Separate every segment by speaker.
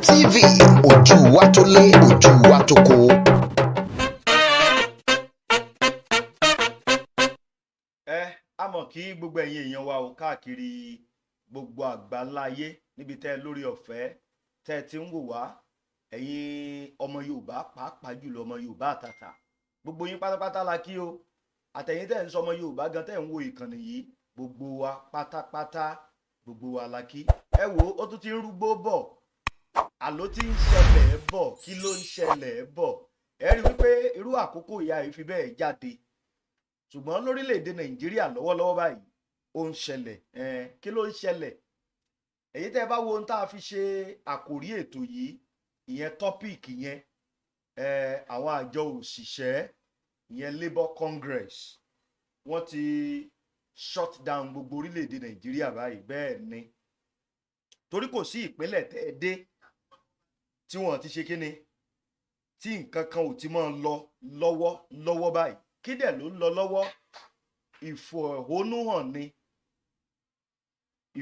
Speaker 1: TV ojú wa tó lé ojú wa tó kó.
Speaker 2: ẹ a mọ̀ kí gbogbo ẹ̀yin èèyàn wa ò káàkiri gbogbo àgbáńlá ayé níbi tẹ́ ẹ lórí ọ̀fẹ́ tẹ́ ẹ ti ń wò wá. Ẹ̀yin ọmọ yorùbá pàápàá jùlọ ọmọ yorùbá àtàtà gbogbo yín pátápátá la kí o. Àtẹ̀yin tẹ́ ẹ ń sọ ọmọ yorùbá gan tẹ́ ẹ ń wo ìkànnì yìí gbogbo wa pátápátá gbogbo wa la kí. Ẹ wò ó tún ti ń rúgbó bọ̀ àló tí ń ṣẹlẹ̀ bọ̀ kí ló ń ṣẹlẹ̀ bọ̀? Ẹ rí wípé irú àkókò ìyá yìí fi bẹ́ẹ̀ jáde. Ṣùgbọ́n lórílẹ̀‐èdè nàìjíríà lọ́wọ́lọ́wọ́ báyìí ó ń ṣẹlẹ̀. Kí ló ń ṣẹlẹ̀? Èyí tẹ́ ẹ bá wo ohun tá a fi ṣe àkòrí ètò yìí ìyẹn tọ́píìkì yẹn àwọn àjọ òṣìṣẹ́ ìyẹn labour congress wọ́n ti shut down gbogbo orílẹ̀‐èdè nàìjíríà báyìí. Bẹ́ẹ̀ ni. Torí kò sí ìpínlẹ̀ tẹ́ ẹ dé tí wọ́n ti ṣe kíni tí nǹkan kan ò ti máa lọ lọ́wọ́ lọ́wọ́ báyìí. Kí dẹ̀ ló ń lọ lọ́wọ́? Ìfẹ̀hónúhàn ni.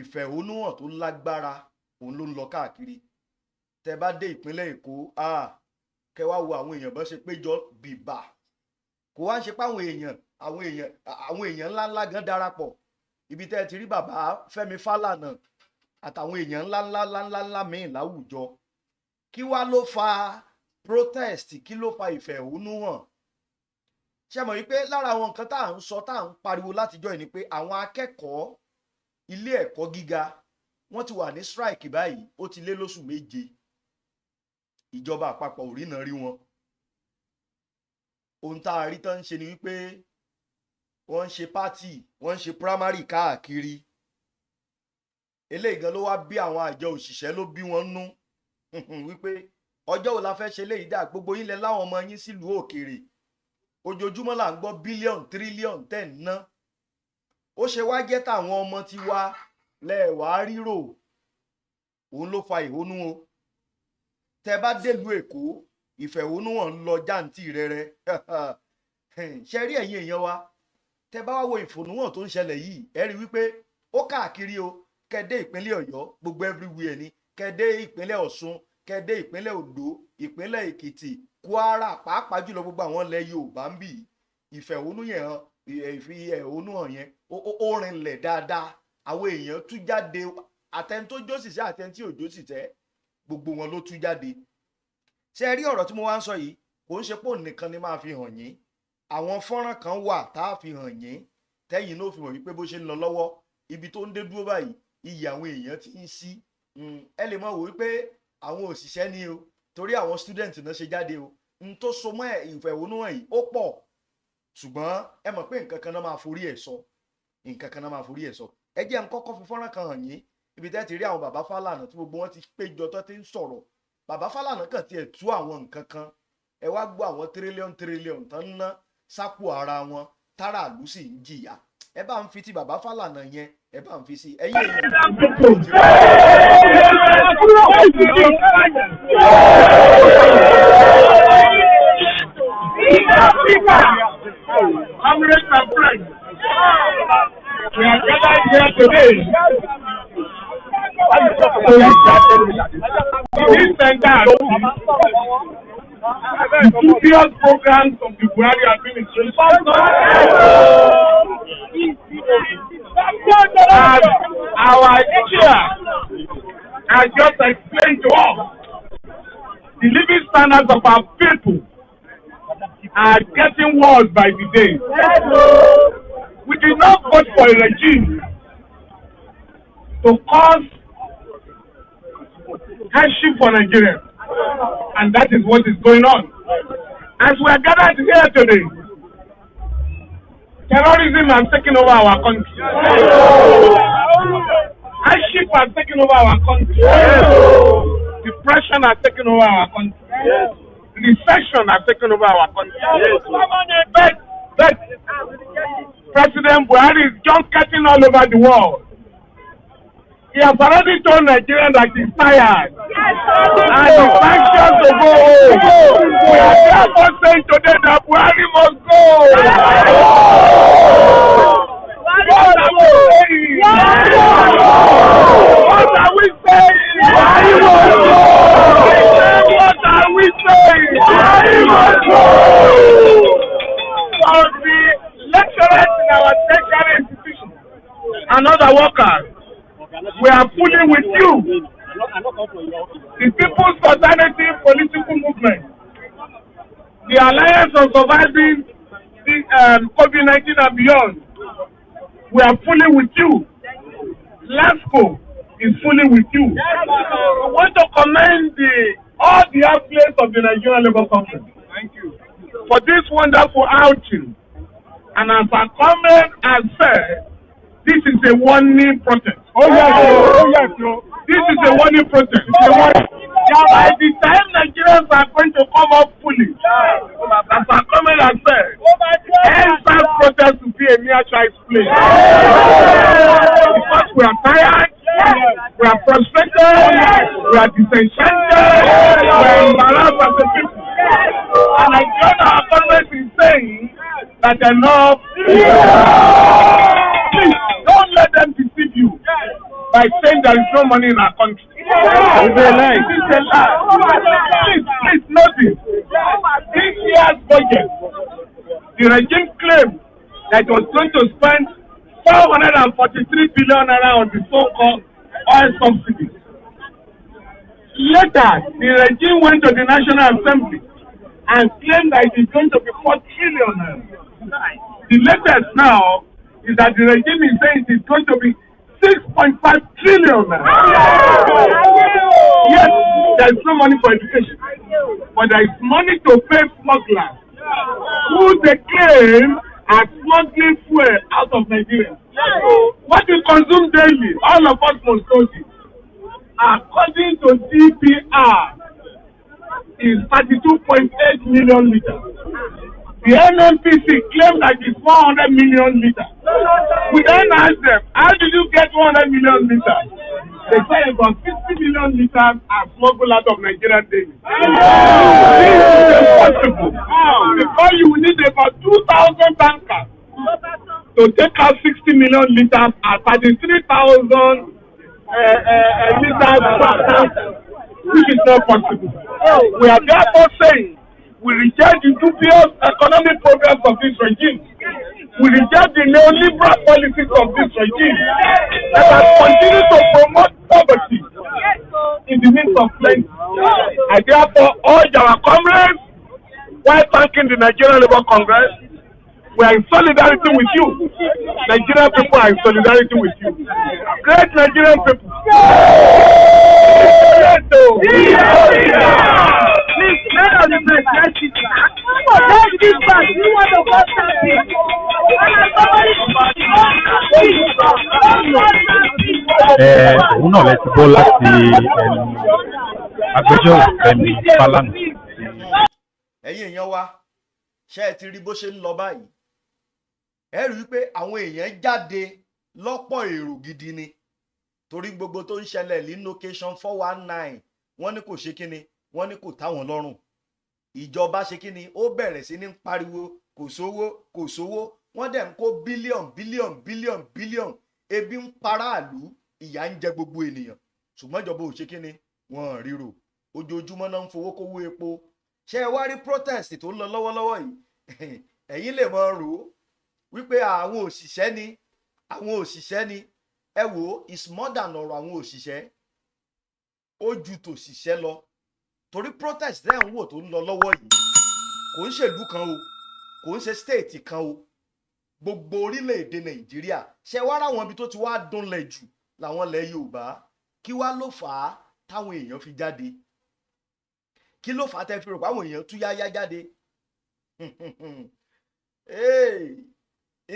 Speaker 2: Ìfẹ̀hónúhàn tó lágbára òun ló ń lọ káàkiri. Tẹ bá dé ìpínlẹ̀ èkó kẹ wá wo àwọn èèyàn bó ṣe péjọ bìbà. Kò wá ṣe pé àwọn èèyàn àwọn èèyàn àwọn èèyàn ńláńlá gan darapọ̀. Ibi tẹ́ ti rí bàbá fẹ́mi fálànà àtàwọn èèyàn ńláńlá ńláńlá ńlá míì láwùjọ kí wá ló fa protest? Kí ló fa ìfẹ̀hónúhàn? Ṣe mọ̀ wípé lára àwọn nǹkan tá à ń sọ tá à ń pariwo látijọ́ yìí ni pé àwọn akẹ́kọ̀ọ́ ilé ẹ̀kọ́ gíga wọ́n ti wà ní strike báyìí ó ti lé lóṣù méje. Ìjọba àpapọ̀ ò rí wọn. Ohun tá a rí tán ń ṣe ni wípé wọ́n ń ṣe pátì wọ́n ń ṣe primary káàkiri. Eléyìí gan ló wá bí àwọn àjọ òṣìṣẹ́ ló bí wọ́n nú wípé ọjọ́ wo la fẹ́ ṣe léyìí dà gbogbo yín lẹ láwọn ọmọ yín sílùú òkèèrè ojoojúmọ́ là ń gbọ́ bílíọ̀nù tírílíọ̀nù tẹ̀ ń ná. Ó ṣe wá jẹ́ táwọn ọmọ ti wá lẹ́ẹ̀wá rírò. Òun ló fa ìhónú o. Tẹ bá délùú èkó ìfẹ̀hónúhàn ń lọ jáǹtì rẹrẹ. Ṣe rí ẹ̀yin èèyàn wa? Tẹ bá wá wo ìfònúhàn tó ń ṣẹlẹ̀ yìí ẹ rí wípé ó káàkiri o. Kẹdé ìpínlẹ̀ ọ̀yọ́ gbogbo everywhere ni kẹdé ìpínlẹ̀ ọ̀ṣun kẹdé ìpínlẹ̀ ondo ìpínlẹ̀ èkìtì kwara pàápàá jùlọ gbogbo àwọn ilẹ̀ yorùbá ń bì. Ìfẹ̀hónúyàn ìfi ẹ̀hónúhàn yẹn ó rinlẹ̀ dáadáa. Àwọn èèyàn tú jáde àtẹni tó jó síṣẹ́ àtẹni tí ò jó síṣẹ́ gbogbo wọn ló tú jáde. Ṣe rí ọ̀rọ̀ tí mo wá ń sọ yìí? Kò ń ṣe pò nìkan ni máa fi hàn yín. Àwọn fọ́nrán kan wà tá a fi hàn yín tẹ́yìn náà fi hàn wípé bó ṣe ń lọ lọ́wọ́ ibi tó ń dé dúró báyìí iyì àwọn èèyàn ti ń sí ẹ lè mọ̀ wò wípé àwọn òṣìṣẹ́ ni o torí àwọn student náà ṣe jáde o. N tó so mọ́ ìfẹ̀hónúhàn yìí ó pọ̀. Ṣùgbọ́n ẹ mọ̀ pé nǹkan kan náà máa forí ẹ̀ sọ. Nǹkan kan náà máa forí ẹ̀ sọ. Ẹ jẹ́ n kọ́kọ́ fi fọ́nrán kan hàn yín. Ibi tẹ́ ti rí àwọn bàbá Fálànà tí gbogbo wọn ti péjọ tó ti ń sọ̀rọ̀. Bàbá Fálànà kàn tiẹ̀ tú àwọn nǹkan kan. Ẹ wá gbọ́ àwọn tírílíọ̀n tírílíọ̀n tán ń ná sápò ara wọn táràlú sì ń jìyà ẹ bá ń fi ti bàbá Fálànà yẹn ẹ bá ń fi sí ẹ̀yin
Speaker 3: Comrades and friends, we are gathered here today to listen the previous programs of the Buhari administration and our chair has just explained to us the living standards of our people are getting worse by the day. We did not vote for a regime to cause hardship for Nigeria. And that is what is going on. As we are gathered here today, terrorism has taken over our country. Hardship has taken over our country. Depression has taken over our country. Recession has taken over our country. But, but President Buhari is just getting all over the world. He has already told Nigerians that he's tired. Yes, and he's anxious to go home. We are therefore saying today that Buhari must go. What are we saying? What are we saying? Buhari must go. What are we saying? Buhari must go. For the lecturers in our tertiary institutions and other workers we are fully with you. The People's Alternative Political Movement, the Alliance of Surviving the um, COVID-19 and beyond, we are fully with you. LASCO is fully with you. We want to commend the, all the athletes of the Nigerian Labour Conference. For this wonderful outing. And as our comrade has said, this is a warning protest. Oh yes, oh yes, This is a warning protest. It's a warning. By the time Nigerians are going to come up fully, as our comrade has said, end protest will be a mere child's play. Because we are tired, we are frustrated, we are disenchanted, we are embarrassed as a people. And I join our government in saying that enough don't let them deceive you by saying there is no money in our country. It's a lie. It's a lie. Please, please notice. This year's budget, the regime claimed that it was going to spend 443 billion naira on the so-called oil subsidies. Later, the regime went to the National Assembly and claimed that it is going to be 4 trillion naira. The latest now is that the regime is saying it is going to be 6.5 trillion. Yes, there is no money for education, but there is money to pay smugglers who they claim are smuggling fuel out of Nigeria. What we consume daily, all of us must know this. According to DPR, is 32.8 million liters. The NNPC claimed that it's 400 million liters. We then asked them, how did you get 100 million liters? They say about 50 million liters are smuggled out of Nigeria daily. This is impossible. Because you need about 2,000 tankers to take out 60 million liters at 33,000 uh, uh, liters per tanker, which is not possible. We are therefore saying we reject the dubious economic programs of this regime. We reject the neoliberal policies of this regime that has continued to promote poverty in the midst of plenty. I therefore urge our comrades, while thanking the Nigerian Labour Congress, we are in solidarity with you. Nigerian people are in solidarity with you. Great Nigerian people. Please, let us Eat back. You want to go
Speaker 4: ẹ òun náà lẹ ti gbọ́ láti ẹnu agbẹjọ́rò Fẹ́mi Fálànà.
Speaker 2: ẹ̀yin èèyàn wa ṣé ẹ ti rí bó ṣe ń lọ báyìí ẹ rí i pé àwọn èèyàn jáde lọ́pọ̀ èrò gidi ni torí gbogbo tó ń ṣẹlẹ̀ ní location four one nine wọ́n ní kò ṣe kíni wọ́n ní kò táwọn lọ́rùn ìjọba ṣe kíni ó bẹ̀rẹ̀ sí ní pariwo kò sówó kò sówó. Wọ́n dẹ̀ ń kó bílíọ̀n bílíọ̀n bílíọ̀n bílíọ̀n ebi ń paráàlú ìyà ń jẹ gbogbo ènìyàn. Ṣùgbọ́n ìjọba ò ṣe kíni wọ́n ríro. Ojoojúmọ́ náà ń fowó kówó epo. Ṣé ẹ wá rí protest tó ń lọ lọ́wọ́lọ́wọ́ yìí? Ẹ̀yin lè mọ rò ó. Wípé àwọn òṣìṣẹ́ ni àwọn òṣìṣẹ́ ni. Ẹ wò ó is more than ọ̀rọ̀ àwọn òṣìṣẹ́. Ó ju tòṣìṣẹ́ lọ torí protest tẹ́ ń wò tó ń lọ lọ́wọ́ yìí kò ń ṣèlú kan o kò ń ṣe state kan o. Gbogbo orílẹ̀-èdè nàìjíríà ṣe wá ráwọn ibi tó ti wá dúnlẹ̀ jù làwọn ilẹ̀ yorùbá? Kí wá ló fà á táwọn èèyàn fi jáde? Kí ló fà á tẹ́ fi rò pé àwọn èèyàn tú yáyá jáde?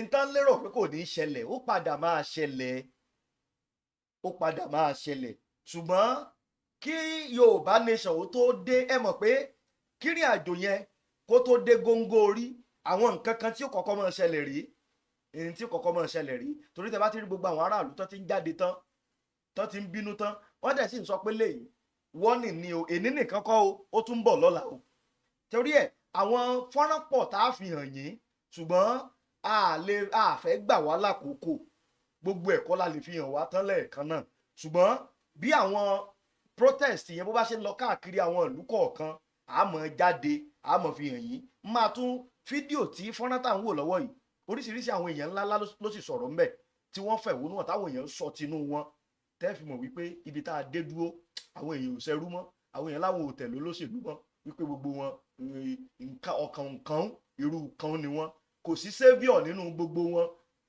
Speaker 2: Nǹkan lérò pé kò ní í ṣẹlẹ̀ ó padà máa ṣẹlẹ̀ ó padà máa ṣẹlẹ̀. Ṣùgbọ́n kí yorùbá nation ó tó dé ẹ mọ̀ pé kírìn àjò yẹn kó tó dé góńgó orí àwọn nǹkan kan tí ó kọ́kọ́ máa ṣẹlẹ̀ rí èyí tí ó kọ́kọ́ máa ṣẹlẹ̀ rí torí tẹ bá ti rí gbogbo àwọn aráàlú tó ti ń jáde tán tó ti ń bínú tán wọ́n dẹ̀ sì ń sọ pé léyìí wọ́nì ni o èní nìkan kọ́ o ó tún ń bọ̀ lọ́la o. Torí ẹ̀ àwọn fọ́nrán pọ̀ tá a fi hàn yín ṣùgbọ́n a lè a fẹ́ gbà wá lákòókò. Gbogbo ẹ̀kọ́ la lè fi hàn wá tán lẹ́ẹ̀kan náà. Ṣùgbọ́n bí àwọn protest yẹn bó bá ṣe ń lọ káàkiri àwọn ìlú kọ̀ọ̀kan àmọ́ jáde àmọ́ fi hàn yín. Máa tún fídíò tí fọ́nrán tá à ń wò lọ́wọ́ yìí oríṣiríṣi àwọn èèyàn ńláńlá ló- sì sọ̀rọ̀ ńbẹ̀ tí wọ́n fẹ̀hónú hàn táwọn èèyàn sọ tinú wọn. Tẹ́ fi mọ̀ wípé ibi tá a dé dúró àwọn èèyàn ò ṣẹrú mọ́ àwọn èèyàn láwọn ò tẹ̀lé olóṣèlú mọ́ wípé gbogbo wọn ọkàn nǹkan irú kan ni wọn. Kò sí saviour nínú gbogbo wọn.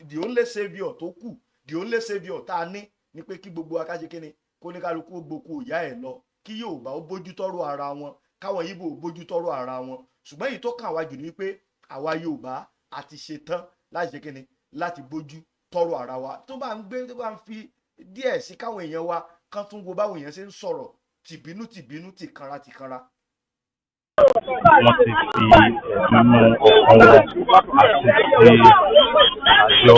Speaker 2: The only saviour tó kù the only saviour tá a ní ni pé kí gbogbo akáṣe kíni kó ní kálukú gboko ìyá ẹ̀ lọ kí Yorùbá ó bójú tọ́rọ̀ ara wọn káwọn Ìgbò ó bójú tọ́rọ̀ ara wọn. Ṣùgbọ́n èyí tó kàn wá jù ni pé àwa Yorùbá àti ṣetán láti ṣe kíni láti bójú tọ́rọ̀ ara wa. Tó bá ń gbé tó bá ń fi díẹ̀ sí káwọn èèyàn wa kán tún wo báwọn èèyàn ṣe ń sọ̀rọ̀ tìbínú tìbínú tìkanra tìkanra.
Speaker 5: Wọ́n ti fi ẹ̀dùnnú ọkàn wọn àti pé àjọ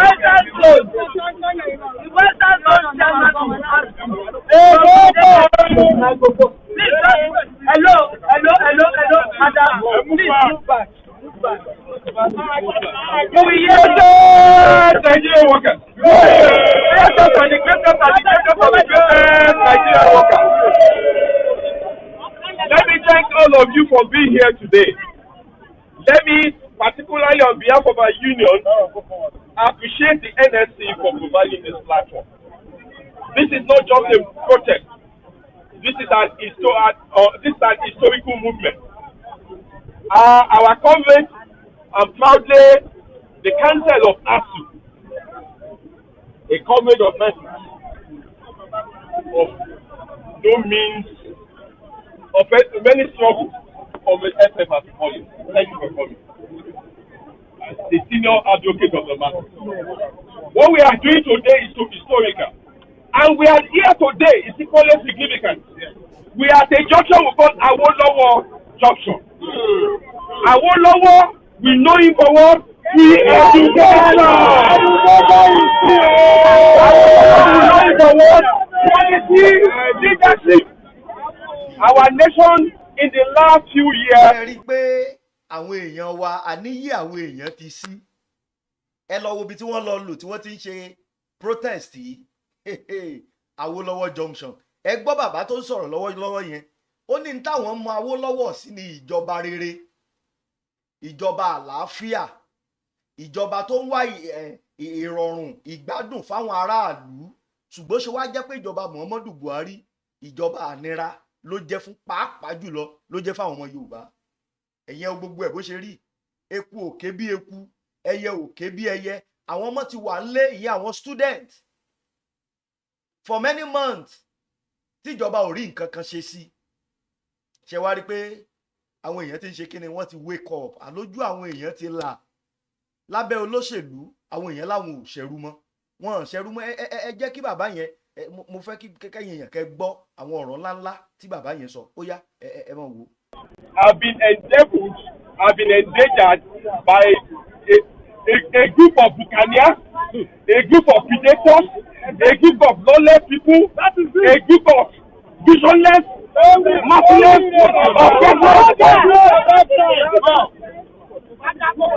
Speaker 5: nlc
Speaker 6: Hello, hello, hello, hello, madam. Please move back. Move back. Can we hear the of the greatest Nigerian workers. Let me thank all of you for being here today. Let me, particularly on behalf of our union, appreciate the NSC for providing this platform. This is not just a protest. This is an, histo- uh, this is an historical movement. Uh, our convent and proudly the Council of ASU, a convent of mercy, of no means, of a- many struggles of the SF as it. Thank you for coming. The senior advocate of the matter. What we are doing today is so historical. And we are here today is equally significant. We are at a junction we call Awolowo Junction. Awolowo, we know him for what? He education. Awolowo, we know him for what? Quality leadership. Our nation in the last few years
Speaker 2: àwọn èèyàn wa àníyí àwọn èèyàn ti sí. Ẹ lọ wo ibi tí wọ́n lọ lò tí wọ́n ti ń ṣe protest yìí. Awólọ́wọ̀ junction. Ẹ gbọ́ bàbá tó ń sọ̀rọ̀ lọ́wọ́lọ́wọ́ yẹn. Ó ní táwọn mọ Awólọ́wọ̀ sí ní ìjọba rere. Ìjọba àlàáfíà. Ìjọba tó ń wá ìrọ̀rùn ìgbádùn fáwọn aráàlú. Ṣùgbọ́n ṣe wá jẹ́ pé ìjọba Muhammadu Buhari ìjọba ànira ló jẹ́ fún pàápàá jùlọ ló jẹ́ fáwọn ọmọ Yorùbá ẹ̀yẹ gbogbo ẹ̀ bó ṣe rí. Eku òkè bí eku ẹyẹ òkè bí ẹyẹ. Àwọn ọmọ ti wà nílé ìyẹn àwọn student. For many months tíjọba ò rí nǹkan kan ṣe sí. Ṣe wá rí pé àwọn èèyàn ti ń ṣe kí ni? Wọ́n ti wake up. Àlójú àwọn èèyàn ti là. Lábẹ́ olóṣèlú àwọn èèyàn láwọn ò ṣẹrú mọ́. Wọn ò ṣẹrú mọ́. Ẹ jẹ́ kí bàbá yẹn mo- fẹ́ kí kẹ́kẹ́ yẹn kẹ́ gbọ́ àwọn ọ̀rọ̀ ńláńlá tí bàbá yẹn sọ. Ó yá ẹ ẹ máa wò ó.
Speaker 6: Have been endeavored, have been endangered by a, a, a group of buccaneers, a group of predators, a group of lawless people, a group of visionless, merciless, oppressors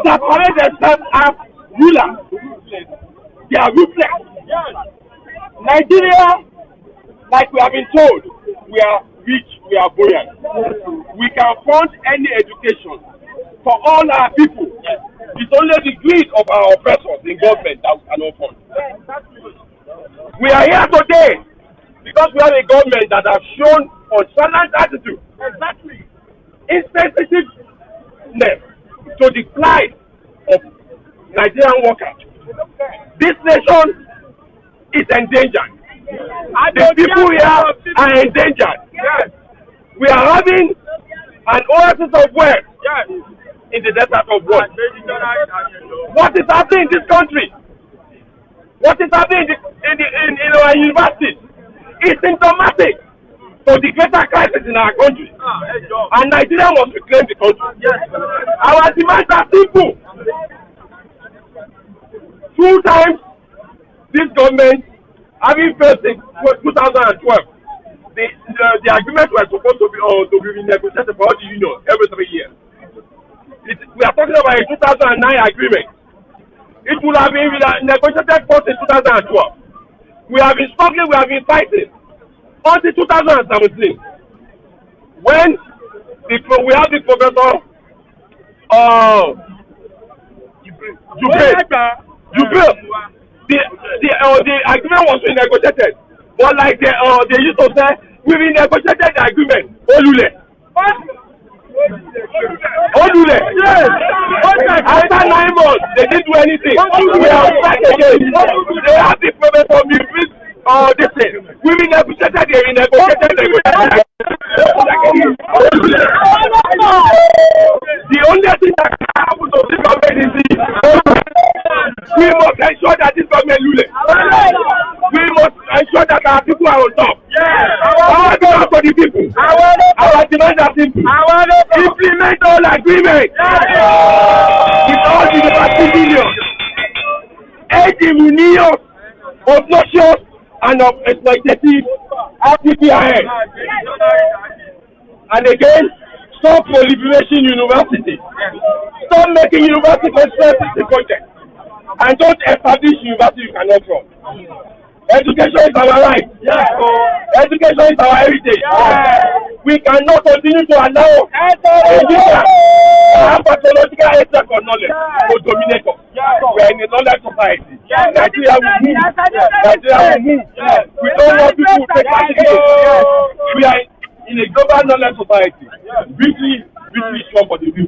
Speaker 6: that parade themselves as rulers. They are ruthless. Nigeria, like we have been told, we are rich, we are buoyant. Fund any education for all our people. It's only the greed of our oppressors in government that we cannot fund. We are here today because we have a government that has shown nonchalant attitude, exactly, insensitiveness to the plight of Nigerian workers. This nation is endangered. The people here are endangered. We are having an oasis of wealth in the desert of what? What is happening in this country? What is happening in, the, in, the, in, in our universities? It's symptomatic to the greater crisis in our country. And Nigeria must reclaim the country. Our demands are simple. Two times this government having failed in 2012 the, the the agreement was supposed to be uh, to be renegotiated for all the union every three years. It, we are talking about a 2009 agreement. It would have been negotiated first in 2012. We have been struggling, we have been fighting until 2017 when the, we have the professor uh, Jubril. Jubril. The the uh, the agreement was renegotiated, but like the uh, they used to say, we renegotiated the agreement. Olule. Olule. Yes. After nine months, they didn't do anything. We are back again. They have the payment for me. Uh, this thing. We renegotiated. They renegotiated. The only thing that can happen to this government is we must ensure that this government lule. We must ensure that our people are on top. Our people for the people. Our demands are simple. Implement all agreements. With all the billions. End the ruinous, obnoxious, and of exploitative RPPIN. And again, stop proliferation university. Stop making university conspiracy project. And don't establish university you cannot run. Education is our right. Yes. Education is our heritage. Yes. We cannot continue to allow Nigeria to have pathological hatred for knowledge to dominate us. We are in a knowledge society. Nigeria will move. Nigeria will move. We don't want people to take advantage. We are in a global knowledge society. Victory, victory is sure for the people.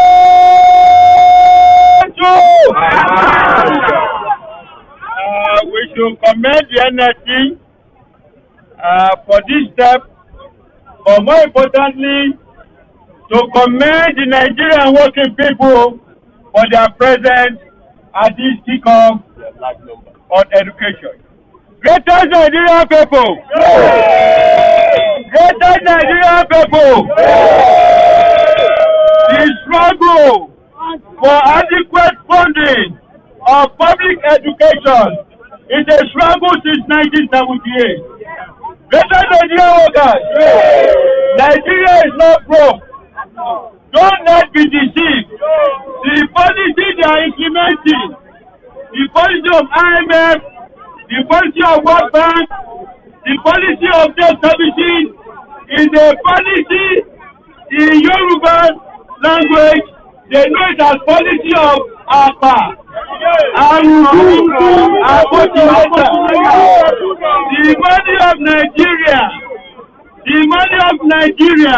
Speaker 5: Should commend the NSC uh, for this step, but more importantly, to commend the Nigerian working people for their presence at this kickoff on education. Greatest Nigerian people! Greatest Nigerian people! The struggle for adequate funding of public education is a struggle since 1978. Greatest Nigerian workers! Nigeria is not broke. Don't let be deceived. The policy they are implementing, the policy of IMF, the policy of World Bank, the policy of debt services is a policy in Yoruba language. They know it as policy of APA. Arudu Abotimeta. The money of Nigeria, the money of Nigeria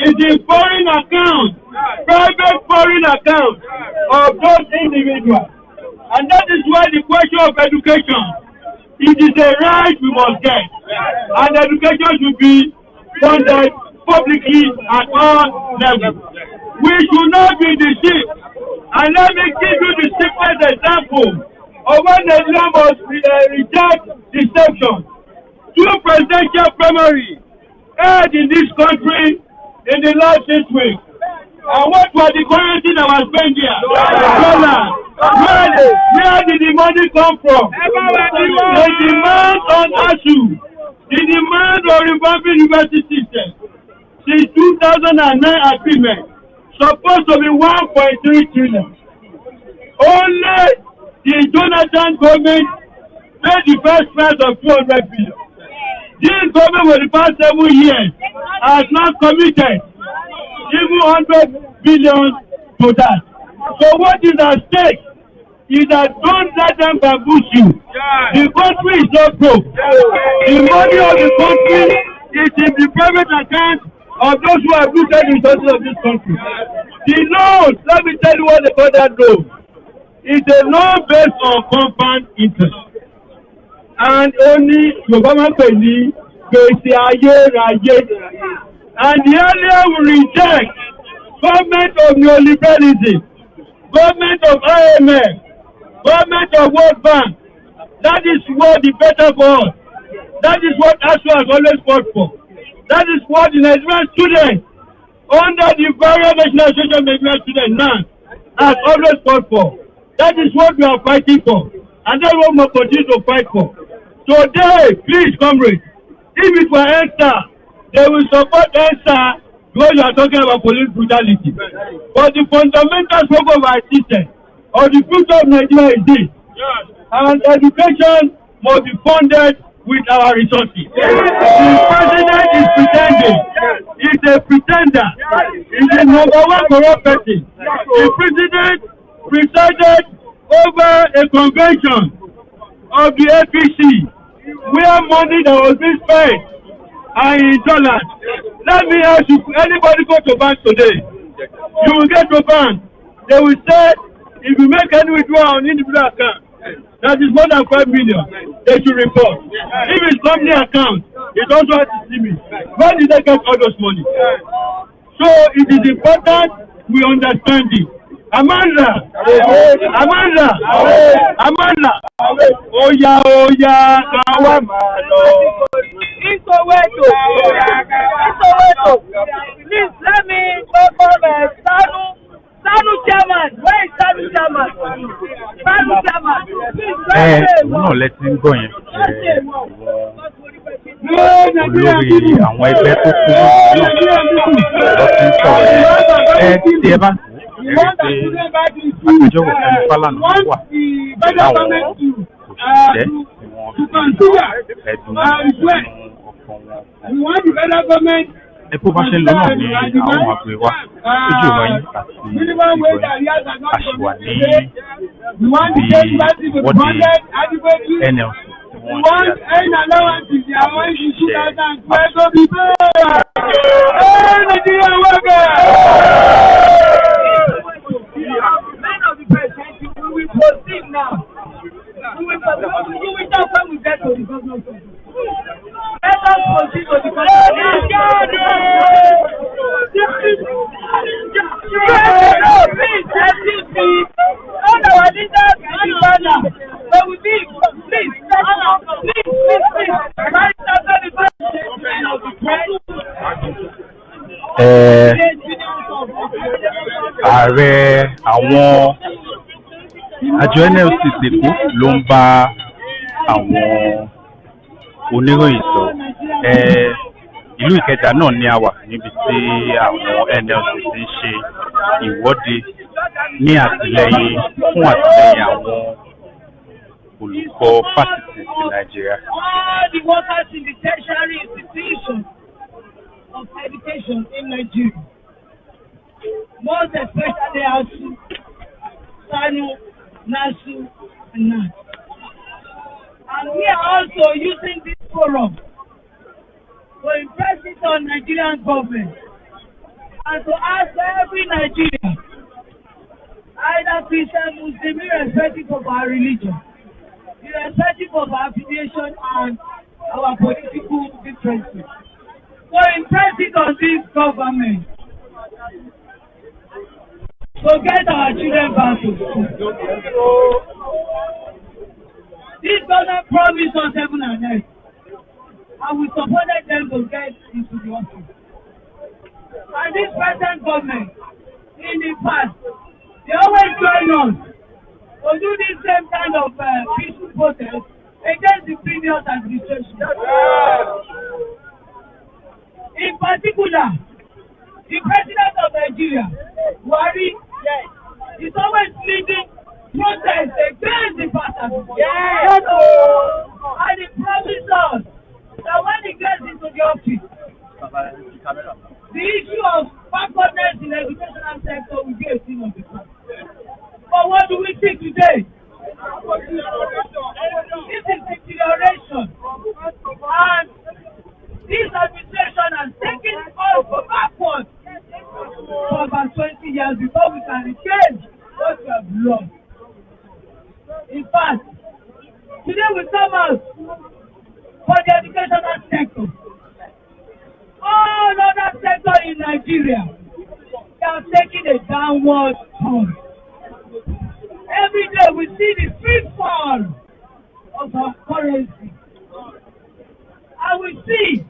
Speaker 5: is in foreign account, private foreign account of those individuals. And that is why the question of education, it is a right we must get. And education should be funded publicly at all levels. We should not be deceived. And let me give you the simplest example of when Nigeria must uh, reject deception. Two presidential primaries held in this country in the last six weeks. And what were the currency that was spent here? Dollar. Where, where did the money come from? The demand on ASU, the demand on revamping university system, since 2009 agreement, supposed to be 1.3 trillion. Only the Jonathan government made the first price of 200 billion. This government for the past seven years has not committed even 100 billion to that. So what is at stake is that don't let them bamboozle you. The country is not broke. The money of the country is in the private account of those who have looted the resources of this country. The loan, let me tell you what they call that loan. It's a loan based on compound interest. And only Yorùbá máa ń pè ní gbèsè. And the earlier we reject government of neoliberalism, government of IMF, government of World Bank, that is what the better for us. That is what ASU has always fought for. That is what the Nigerian students under the various national association of Nigerian students now has always fought for. That is what we are fighting for. And that's what we will continue to fight for. Today, please, comrades, if it were ENSA, they will support ENSA because you are talking about police brutality. But the fundamental struggle of our system or the future of Nigeria is this. And education must be funded with our resources. The president is pretending. He's a pretender. He's a number one corrupt person. The president presided over a convention of the APC where money that was being spent are in dollars. Let me ask you, anybody go to bank today? You will get to bank. They will say, if you make any withdrawal on individual account, that is more than five million, they should report. If it's company account, it also has to see me. Where did they get all those money? So it is important we understand it. Amanda, Amanda, Amanda, oya oya kawa máa lọ.
Speaker 7: Isoweto. Isoweto. Please let me welcome uh, Sanu. Sanu chairman. Where is Sanu chairman? Sanu chairman. Please
Speaker 4: ẹ òun náà lẹ ti ń gbọ́ yẹn ẹ olórí àwọn ẹgbẹ́ tó kú náà lọ sí sọ̀rọ̀ yẹn ẹ tí ẹ bá ẹ rí i pé agbẹjọ́rò fẹ́mi fálànà wà pẹ̀lú àwọn òṣìṣẹ́ tí wọ́n fi ẹ̀dùn nínú ọkàn wọn ẹ bó bá ṣe ń lọ náà ni àwọn gbé wá lójú ìròyìn àti ìròyìn àṣìwà ní ibi ìwọ́de nlc wọ́n àti àwọn òṣìṣẹ́
Speaker 7: Men of the president, we will proceed now. We will proceed. You will talk when we get to the government. Let us proceed to. Please. All our leaders in corner. They will be, please, please, please, please. Press.
Speaker 4: ẹ ààrẹ àwọn àjọ nlc tèkó ló ń bá àwọn oníròyìn ẹ ìlú ìkẹjà náà ni a wà níbi tí àwọn nlc ti ń ṣe ìwọ́de ní àtìlẹyìn fún àtìlẹyìn àwọn olùkọ́ fásitì ti nàìjíríà.
Speaker 7: all the tertiary institutions of education in Nigeria, most especially ASU, SANU, NASU, and NAS. And we are also using this forum to impress it on Nigerian government and to ask every Nigerian, either Christian, Muslim, irrespective of our religion, irrespective of our affiliation and our political differences. So impress it on this government to get our children back to school. This government promised us heaven and earth, and we supported them to get into the office. And this present government, in the past, they always join us to do this same kind of uh, peaceful protest against the previous administration. In particular, the president of Nigeria, Buhari, is always leading protest against the past administration. And he promised us that when he gets into the office, the issue of backwardness in the educational sector will be a thing of the past. But what do we see today? This is deterioration. And this administration has taken us backwards for about 20 years before we can regain what we have lost. In fact, today we come out for the educational sector. All other sectors in Nigeria they are taking a downward turn. Every day we see the free fall of our currency. And we see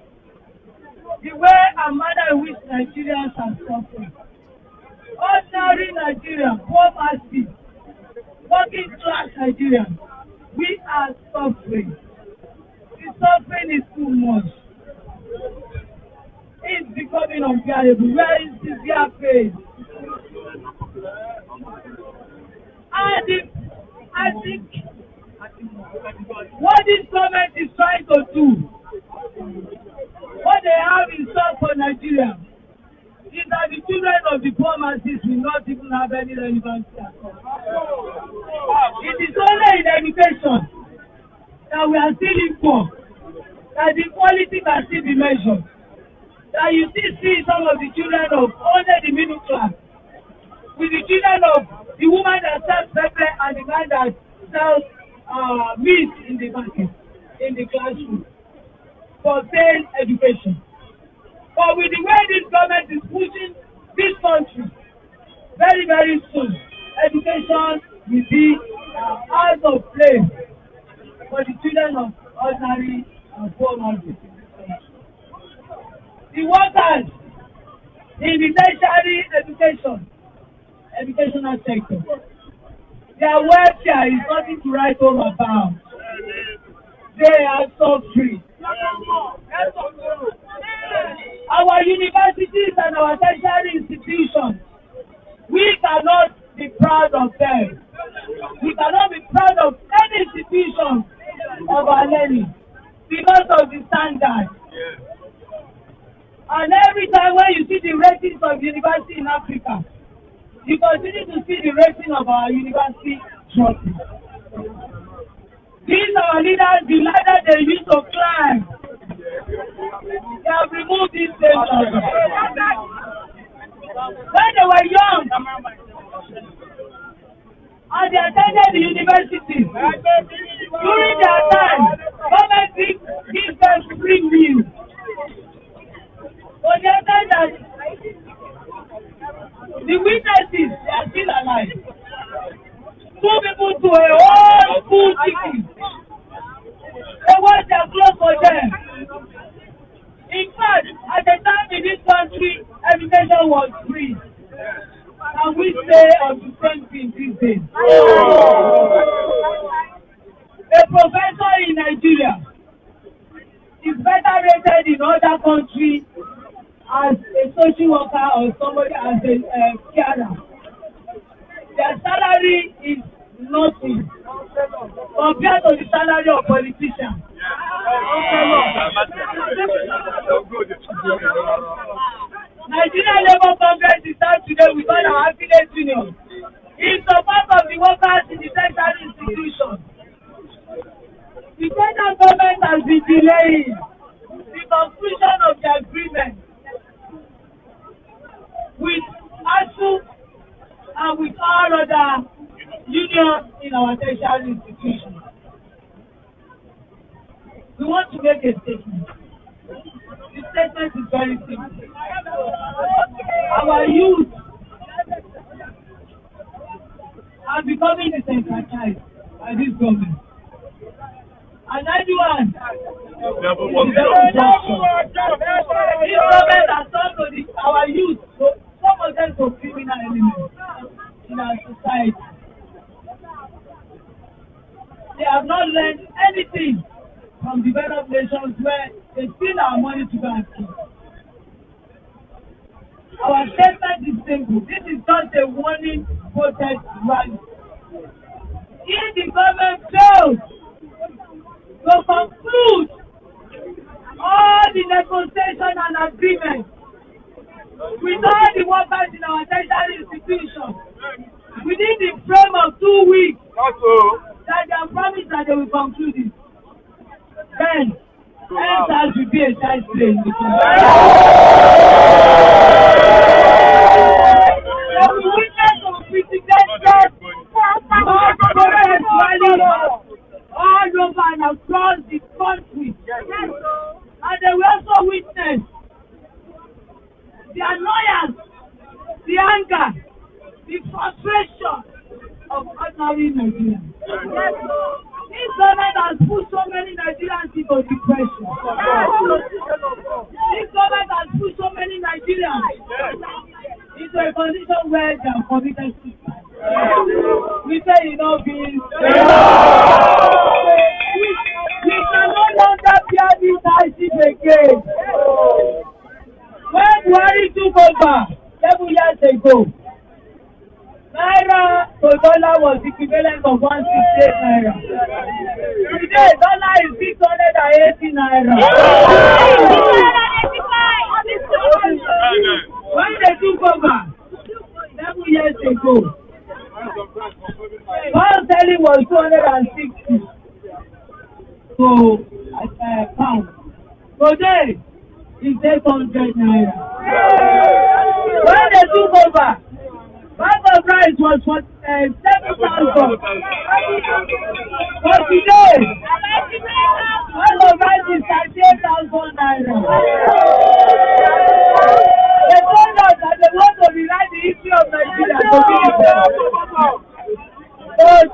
Speaker 7: the way and manner in which Nigerians are suffering. Ordinary Nigerians, poor masses, Nigerians, we are suffering. The suffering is too much. It's becoming unbearable. Where is severe pain? And if, I think what this government is trying to do, what they have in store for Nigeria, is that the children of the poor masses will not even have any relevancy at all. It is only in education that we are still equal, that the quality can still be measured, that you still see some of the children of only the middle class, with the children of the woman that sells pepper and the man that sells uh, meat in the market, in the classroom, for sale education. But with the way this government is pushing this country, very, very soon, education will be uh, out of place for the children of ordinary and poor masses. The workers in the tertiary education, educational sector, their welfare is nothing to write home about. They are suffering. Our universities and our tertiary institutions, we cannot be proud of them. We cannot be proud of any institution of our learning because of the standard. And every time when you see the ratings of university in Africa, you continue to see the rating of our university dropping. These our leaders, the ladder they used to climb, they have removed these things. When they were young, and they attended the university, during their time, government give give them free meal. They said that the witnesses are still alive. Two people to a whole school ticket. They wash their clothes for them. In fact, at the time in this country, education was free. And we say on the same thing these days. A professor in Nigeria is better rated in other countries as a social worker or somebody as a uh, carer. Their salary is nothing compared to the salary of politicians. Nigeria Labour Congress is out today with all our affiliate unions in support of the workers in the tertiary institution. The federal government has been delaying the conclusion of the agreement with ASU and with all other unions in our tertiary institutions. We want to make a statement. The statement is very simple. Our youth are becoming disenfranchised by this government. And unfortunate. This government has turned to the, our youth, so some of them to criminal elements in our society. They have not learned anything from developed nations where they steal our money to kill. Our statement is simple. This is just a warning protest rally. If the government fails to conclude all the negotiation and agreement with all the workers in our tertiary institutions within the frame of two weeks that they have promised that they will conclude it. Then, EndSARS will be a all over and across the country. And they will also witness the annoyance, the anger, the frustration of ordinary Nigerians. This government has put so many Nigerians into depression. This government has put so many Nigerians into a condition where they are committed suicide. We say e no be is we can no longer bear this hardship again. When Buhari took over seven years ago, Naira to dollar was equivalent of one sixty eight naira. Today, dollar is six hundred and eighty naira. When they took over seven years ago, pound selling was two hundred and sixty. So, uh, pound. Today, eight hundred naira. When they took over, bag of rice was for uh, seven thousand. But today, bag of is thirty-eight thousand naira. They told us that they want to rewrite the history of Nigeria. But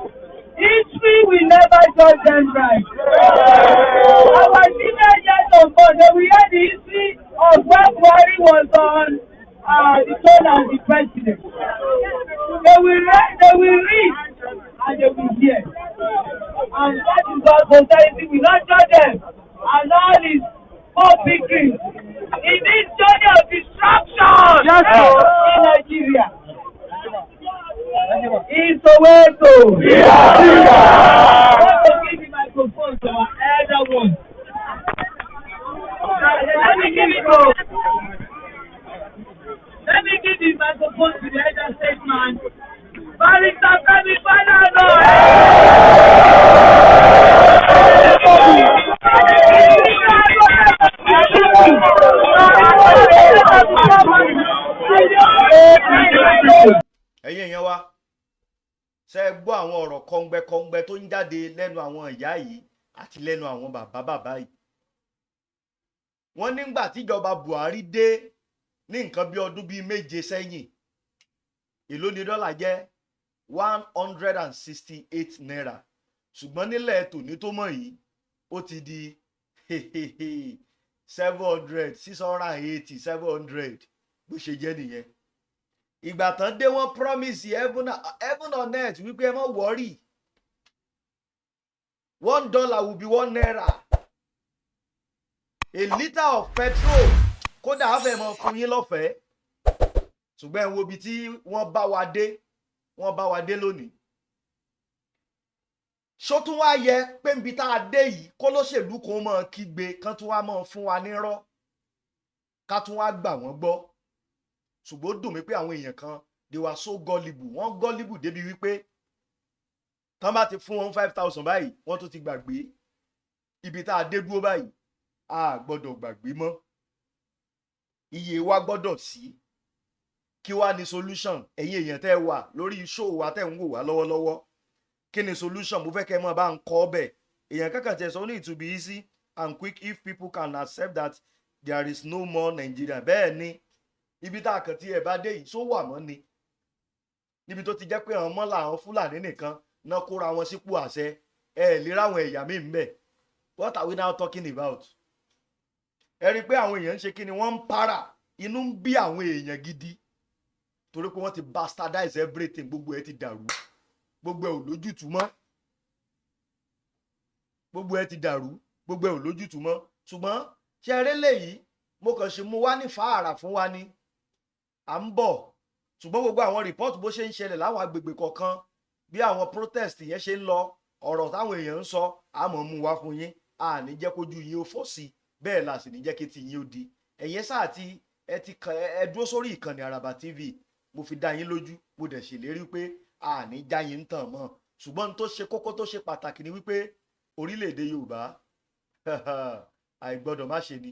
Speaker 7: history will never judge them right. Our senior years on board, they will hear the history of when Buhari was on uh, the throne as the president. They will read, they will read, and they will hear. And that is our society. We not judge them. And all is more victory in this journey of destruction
Speaker 6: Yes, sir.
Speaker 7: in Nigeria. In Soweto. I want to give the microphone to our elder one. Let me give it to Let me give the microphone to the elder statesman. Barrister Kemi Fadano.
Speaker 2: ẹ̀yin èèyàn wa ṣe é gbọ́ àwọn ọ̀rọ̀ kọ́ngbẹ́kọ́ngbẹ́ tó ń jáde lẹ́nu àwọn ìyá yìí àti lẹ́nu àwọn bàbá bàbá yìí. Wọ́n nígbà tíjọba buhari dé ní nǹkan bí ọdún bíi méje sẹ́yìn èló ni dọ́là jẹ́? one hundred and sixty eight naira. Ṣùgbọ́n nílẹ̀ tòní tó mọ̀ yìí ó ti di seven hundred six hundred and eighty seven hundred bó ṣe jẹ́ nìyẹn ìgbà tán dé wọ́n promise heaven, heaven on earth wípé ẹ má wọ́rì one dollar will be one naira. A litre of petrol. Kódà á fẹ́ mọ fún yín lọ́fẹ̀ẹ́. Ṣùgbọ́n ẹ wo ibi tí wọ́n bá wa dé wọ́n bá wa dé lónìí. Ṣó tún wá yẹ pé nbi tá a dé yìí kó lóṣèlú kan mọ́ kígbe kán tún wá mọ́ fún wa nírọ́ ká tún wá gbà wọ́n gbọ́ ṣùgbọ́n ó dùn mí pé àwọn èèyàn kan they were so gullible. Wọ́n gullible débi wípé tán bá ti fún wọn five thousand báyìí wọ́n tún ti gbàgbé. Ibi tá a dé dúró báyìí a gbọ́dọ̀ gbàgbé mọ́. Iye wa gbọ́dọ̀ sí. Kí wá ní solution? Ẹ̀yin èèyàn tẹ́ wà lórí show wa tẹ́ ń wò wá lọ́wọ́lọ́wọ́ kí ni solution? Mo fẹ́ kẹ́ mọ̀ bá ń kọ́ ọbẹ̀ èèyàn kankan tẹ̀ sọ ní it will be easy and quick if people can accept that there is no more Nigeria. Bẹ́ẹ̀ ni ibi tá a kàn tí ẹ bá dé yìí só wà mọ́ ni. Níbi tó ti jẹ́ pé àwọn mọ́là àwọn fúlàní nìkan náà kóra wọn sípò àṣẹ. Ẹ lè ráwọn ẹ̀yà míì ń bẹ̀. What are we now talking about? Ẹ rí i pé àwọn èèyàn ń ṣe kí ni wọ́n ń para. Inú ń bí àwọn èèyàn gidi. Torí pé wọ́n ti bastardize everything gbogbo ẹ ti dàrú. Gbogbo ẹ ò lójútùú mọ́. Gbogbo ẹ ti dàrú. Gbogbo ẹ ò lójútùú mọ́. Ṣùgbọ́n ṣe eré lèyí mo kàn ṣe mú wá ní fàárà fún wa ni à ń bọ̀. Ṣùgbọ́n gbogbo àwọn rìpọ́ọ̀tù bó ṣe ń ṣẹlẹ̀ láwọn agbègbè kọ̀ọ̀kan bí àwọn protest yẹn ṣe ń lọ ọ̀rọ̀ táwọn èèyàn ń sọ àmọ́ mú wá fún yín. A ní jẹ́ kójú yín ó fọ́ sí. Bẹ́ẹ̀ la sì ní jẹ́ kí ti yín ó di. Ẹ̀yẹ sáà ti ẹ ti kàn ẹ dúró sórí ìkànnì àràbà tv mo fi dá yín lójú. Mo dẹ̀ ṣèlérí pé a ní já yín ń tàn mọ́. Ṣùgbọ́n tó ṣe kókó tó ṣe pàtàkì ni wípé orílẹ̀-èdè yorùbá àìgbọ́dọ̀ má ṣe ni.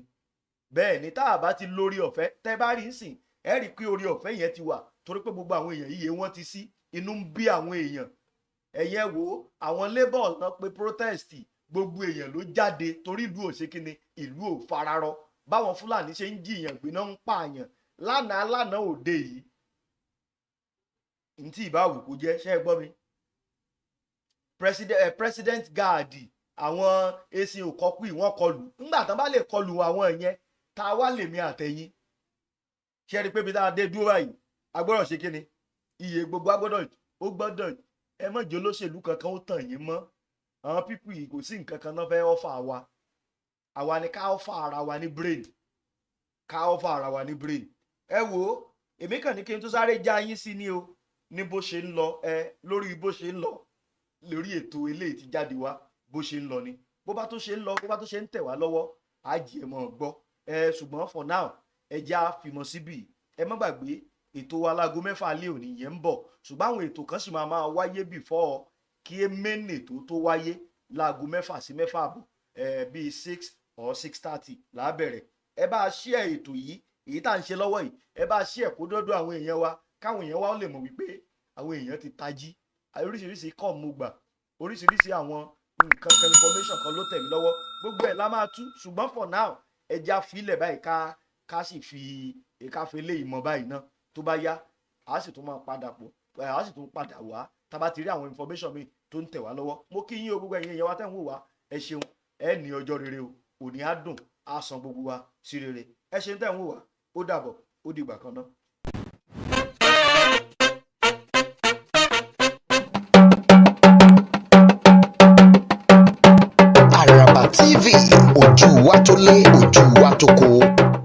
Speaker 2: Bẹ́ẹ̀ ni tá a bá ti lórí ọ̀fẹ́ tẹ́ bá rí sìn ẹ rí i pé orí ọ̀fẹ́ yẹn ti wà torí pé gbogbo àwọn èèyàn yíyẹ wọ́n ti sí inú ń bí àwọn èèyàn. Ẹ̀yẹ wo àwọn labour náà pé protest gbogbo èèyàn ló jáde torí ìlú òṣèkínni ìlú ò fararọ. Báwọn fúlàní ṣe ń jiyàn gbéná ń pààyàn. Lánàá lánàá òde yìí ntí ìbáwò kò jẹ́ ṣe é gbọ́ mi? President, eh, president guard àwọn esin òkọ́pì wọ́n kọlù. Ńgbà tán bá lè kọlù àwọn yẹn tá a wá lèmi àtẹ̀yìn ṣe rí i pé bí tá a dé dúró báyìí a gbọ́dọ̀ ṣe kíni? Iye gbogbo a gbọ́dọ̀ ó gbọ́dọ̀ ẹ má jẹ́ olóṣèlú kankan ó tàn yín mọ́. Àwọn pípù yìí kò sí nǹkan kan náà fẹ́ ọ́fà wa. Àwa ni ká ọ́fà ara wa ní brain. Ká ọ́fà ara wa ní brain. Ẹ wo èmi kàn ní kí n tó sáré já yín sí ni o. Ní bó ṣe ń lọ ẹ lórí bó ṣe ń lọ lórí ètò eléyìí ti jáde wá bó ṣe ń lọ ni. Bó bá tó ṣe ń lọ bó bá tó ṣe ń tẹ̀ wá lọ́wọ́ á jì ẹ̀ mọ́ ọ gbọ́. Ẹ ṣùgbọ́n for now ẹ já fìmọ̀ síbì ẹ má gbàgbé ètò alágo mẹ́fà alẹ́ òní yẹn ń bọ̀. Ṣùgbọ́n àwọn ètò kan sì máa máa wáyé before kí main ètò tó wáyé láago mẹ́fà sí mẹ́fà àbọ̀ ẹ bíi six or six thirty lábẹ̀rẹ̀ ẹ bá a share ètò yìí èyí tá à ń ṣe lọ́wọ́ yìí ẹ bá a share kó dọ́dọ̀ àwọn èèyàn wa káwọn èèyàn wa lè mọ̀ wípé àwọn èèyàn ti tají. Oríṣiríṣi kọ́ mú gbà oríṣiríṣi àwọn nǹkan kan information kan ló tẹ̀ mí lọ́wọ́. Gbogbo ẹ̀ la máa tú. Ṣùgbọ́n for now ẹja filẹ̀ báyìí ká ká sì fi ká fi lé ìmọ̀ báyìí náà tó bá yá a sì tún máa padà pọ̀ a sì tún padà wá tá a bá ti rí àwọn information mi tó ń tẹ̀ wá lọ́wọ́ mo kí yín o gbogbo ẹ̀yin èèyàn wa tẹ̀ ń wò wá ẹ ṣeun ẹ ní ọjọ́ rere o òní á dùn á san gbogbo wa sí rere ẹ ṣeun tẹ̀ ń wò wá ó dàbọ̀ ó dìgbà kan náà.
Speaker 1: TV ojú wa tó lé ojú wa tó kó.